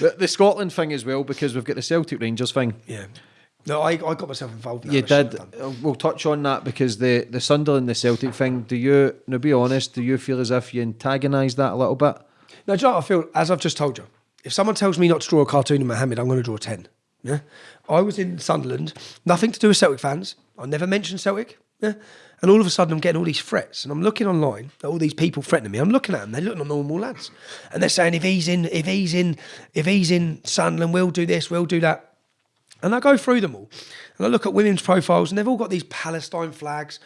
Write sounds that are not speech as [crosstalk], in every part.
the, the Scotland thing as well because we've got the Celtic Rangers thing. Yeah. No, I, I got myself involved. In. You did. We'll touch on that because the the Sunderland, the Celtic thing. Do you? Now, be honest. Do you feel as if you antagonise that a little bit? No, do you know I feel? As I've just told you, if someone tells me not to draw a cartoon of Mohammed, I'm going to draw 10. Yeah. I was in Sunderland, nothing to do with Celtic fans. I never mentioned Celtic. Yeah. And all of a sudden, I'm getting all these threats, and I'm looking online at all these people threatening me. I'm looking at them; they're looking normal lads, and they're saying, "If he's in, if he's in, if he's in Sunderland, we'll do this, we'll do that." And I go through them all, and I look at women's profiles, and they've all got these Palestine flags,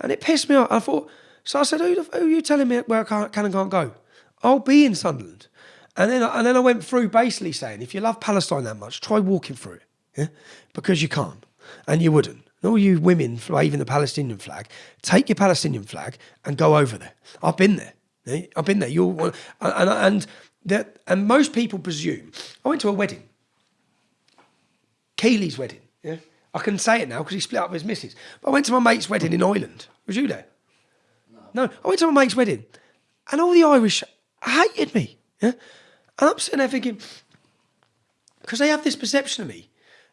and it pissed me off. I thought, so I said, "Who, who are you telling me where I can't, can and can't go? I'll be in Sunderland." And then, and then I went through basically saying, if you love Palestine that much, try walking through it, yeah, because you can't, and you wouldn't. And all you women waving the Palestinian flag, take your Palestinian flag and go over there. I've been there. I've been there. You're, and and, that, and most people presume. I went to a wedding. Keely's wedding. Yeah, I can say it now because he split up with his missus. But I went to my mate's wedding in Ireland. Was you there? No. I went to my mate's wedding, and all the Irish hated me. Yeah, and I'm sitting there thinking because they have this perception of me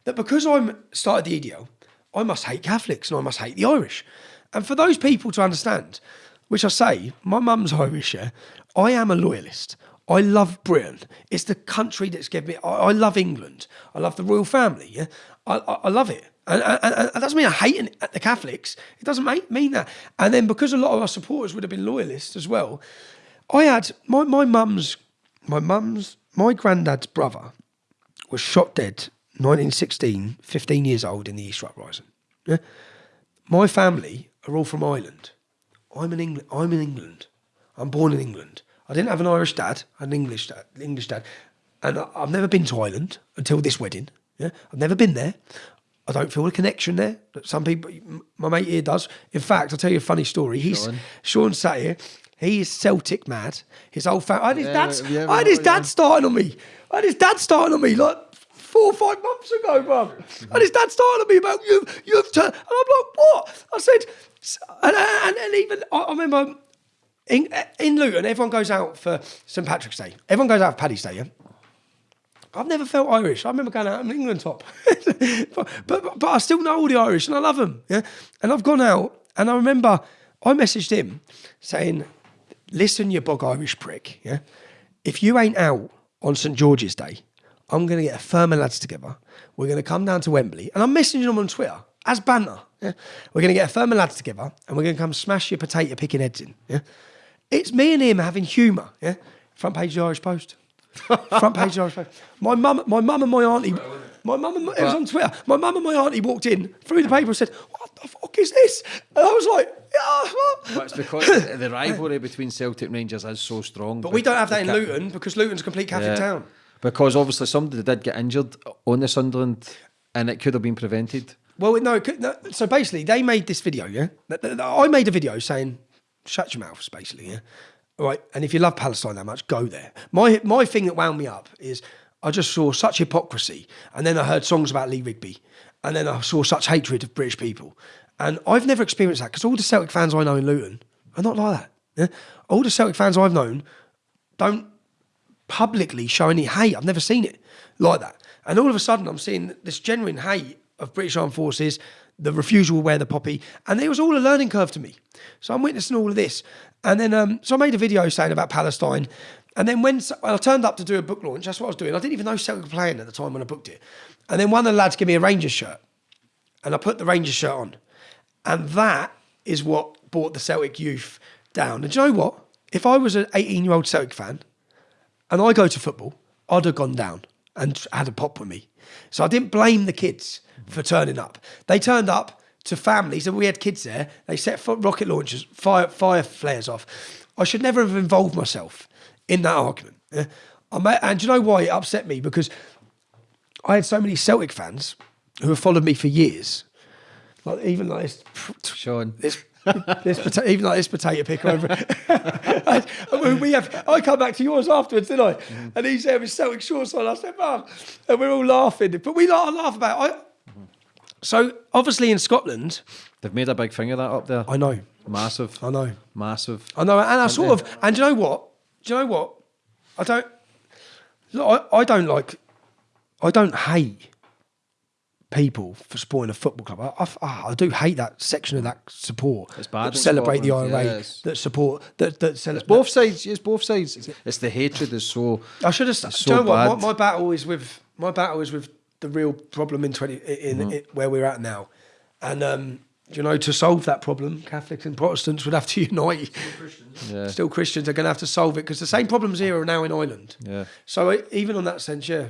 that because I'm started the EDL, I must hate Catholics and I must hate the Irish. And for those people to understand, which I say, my mum's Irish, yeah, I am a loyalist. I love Britain. It's the country that's given me. I, I love England. I love the royal family. Yeah, I, I, I love it. And, and, and that doesn't mean I hate the Catholics. It doesn't make, mean that. And then because a lot of our supporters would have been loyalists as well, I had my my mum's my mum's my granddad's brother was shot dead 1916, 15 years old in the Easter Uprising. Yeah? My family are all from Ireland. I'm in England. I'm in England. I'm born in England. I didn't have an Irish dad. An English dad. English dad, and I, I've never been to Ireland until this wedding. Yeah, I've never been there. I don't feel a connection there. That some people, my mate here does. In fact, I'll tell you a funny story. He's Sean. Sean sat here. He is Celtic mad. His old family. I had his Yeah, dad's. yeah, I had his yeah. dad starting on me. I had his dad starting on me like four or five months ago, bruv. And his dad started on me about you, you've turned. And I'm like, what? I said, and, and, and even, I, I remember in, in Luton, everyone goes out for St. Patrick's Day. Everyone goes out for Paddy's Day, yeah? I've never felt Irish. I remember going out on England top, [laughs] but, but but I still know all the Irish and I love them. Yeah, and I've gone out and I remember I messaged him saying, "Listen, you bog Irish prick. Yeah, if you ain't out on St George's Day, I'm going to get a firm of lads together. We're going to come down to Wembley, and I'm messaging them on Twitter as banter. Yeah, we're going to get a firm of lads together, and we're going to come smash your potato picking heads in. Yeah, it's me and him having humour. Yeah, front page of the Irish Post. Front page of the Irish Post. My mum, my mum and my auntie, my mum and my, it was on Twitter. My mum and my auntie walked in threw the paper and said, "What the fuck is this?" And I was like, "Yeah." what?" It's because the rivalry between Celtic and Rangers is so strong. But we don't have that in Luton because Luton's a complete Catholic town. Because obviously somebody did get injured on the Sunderland, and it could have been prevented. Well, no, so basically, they made this video, yeah? I made a video saying, shut your mouths, basically, yeah? Right, and if you love Palestine that much, go there. My, my thing that wound me up is I just saw such hypocrisy, and then I heard songs about Lee Rigby, and then I saw such hatred of British people. And I've never experienced that because all the Celtic fans I know in Luton are not like that. Yeah? All the Celtic fans I've known don't publicly show any hate. I've never seen it like that. And all of a sudden, I'm seeing this genuine hate of British Armed Forces, the refusal to wear the poppy, and it was all a learning curve to me. So I'm witnessing all of this. And then, um, so I made a video saying about Palestine. And then when I turned up to do a book launch, that's what I was doing. I didn't even know Celtic were playing at the time when I booked it. And then one of the lads gave me a Rangers shirt, and I put the Rangers shirt on. And that is what brought the Celtic youth down. And do you know what? If I was an 18 year old Celtic fan, and I go to football, I'd have gone down and had a pop with me. So I didn't blame the kids for turning up. They turned up to families, and we had kids there. They set rocket launchers, fire fire flares off. I should never have involved myself in that argument. and do you know why it upset me? Because I had so many Celtic fans who have followed me for years. Like even like this, Sean. this, this pota- even like this potato picker over. I, [laughs] we have. I come back to yours afterwards, didn't I? Mm-hmm. And he's there with Celtic shorts on. I said, "Mum," and we're all laughing. But we like, laugh about. It. I, so obviously in Scotland, They've made a big thing of that up there. I know, Massive. I know, Massive. I know, and I sort of. And do you know what? Do you know what? I don't. Look, I, I don't like, I don't hate people for supporting a football club. I, I, I do hate that section of that support It's bad that in celebrate the Scotland, IRA, yes. that support that that celebrate. Both sides, yes, both sides. It's the hatred is so. I should have. It's do you so know what? My, my battle is with my battle is with the real problem in twenty in, Mm-hmm. in where we're at now, and um, you know to solve that problem, Catholics and Protestants would have to [laughs] unite. Yeah. Still Christians are going to have to solve it because the same problems here are now in Ireland. Yeah. So even on that sense, yeah,